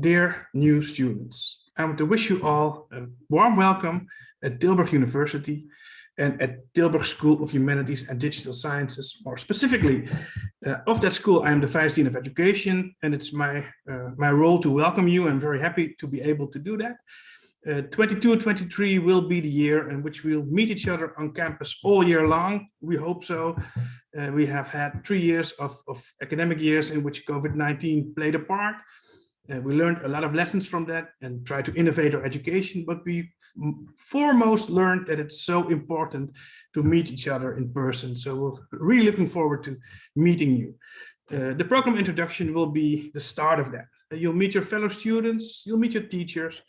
Dear new students, I want to wish you all a warm welcome at Tilburg University and at Tilburg School of Humanities and Digital Sciences. More specifically, uh, of that school, I am the Vice Dean of Education, and it's my, uh, my role to welcome you. I'm very happy to be able to do that. Uh, 22 and 23 will be the year in which we'll meet each other on campus all year long. We hope so. Uh, we have had three years of, of academic years in which COVID-19 played a part. Uh, we learned a lot of lessons from that and try to innovate our education, but we foremost learned that it's so important to meet each other in person. So we're really looking forward to meeting you. Uh, the program introduction will be the start of that. You'll meet your fellow students, you'll meet your teachers,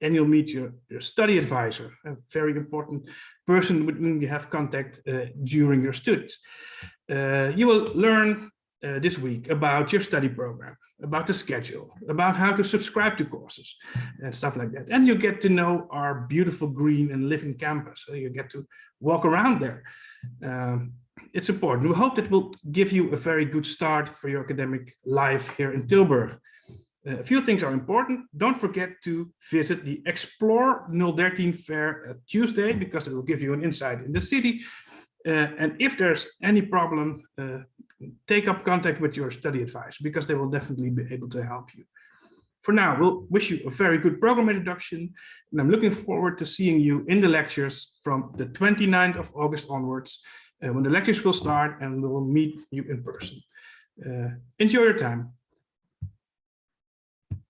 and you'll meet your, your study advisor, a very important person with whom you have contact uh, during your studies. Uh, you will learn uh, this week about your study program, about the schedule, about how to subscribe to courses and stuff like that. And you get to know our beautiful green and living campus. So you get to walk around there. Um, it's important. We hope that will give you a very good start for your academic life here in Tilburg. Uh, a few things are important. Don't forget to visit the Explore 013 fair Tuesday because it will give you an insight in the city. Uh, and if there's any problem, uh, take up contact with your study advisor because they will definitely be able to help you. For now, we'll wish you a very good program introduction, and I'm looking forward to seeing you in the lectures from the 29th of August onwards, uh, when the lectures will start and we will meet you in person. Uh, enjoy your time.